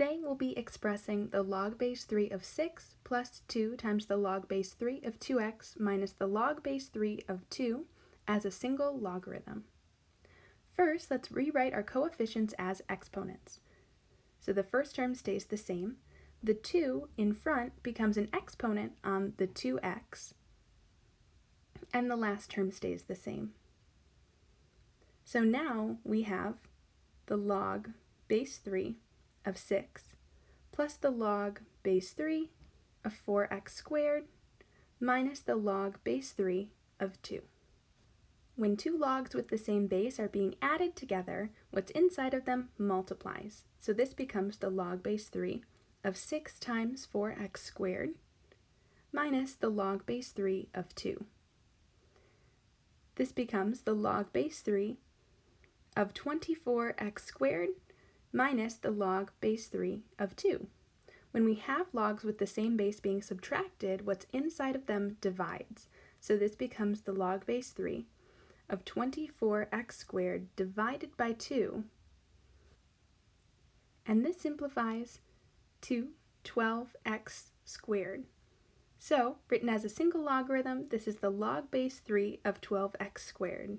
Today we'll be expressing the log base 3 of 6 plus 2 times the log base 3 of 2x minus the log base 3 of 2 as a single logarithm. First, let's rewrite our coefficients as exponents. So the first term stays the same. The 2 in front becomes an exponent on the 2x, and the last term stays the same. So now we have the log base 3 of 6 plus the log base 3 of 4x squared minus the log base 3 of 2. When two logs with the same base are being added together, what's inside of them multiplies. So this becomes the log base 3 of 6 times 4x squared minus the log base 3 of 2. This becomes the log base 3 of 24x squared minus the log base 3 of 2. When we have logs with the same base being subtracted, what's inside of them divides. So this becomes the log base 3 of 24x squared divided by 2. And this simplifies to 12x squared. So, written as a single logarithm, this is the log base 3 of 12x squared.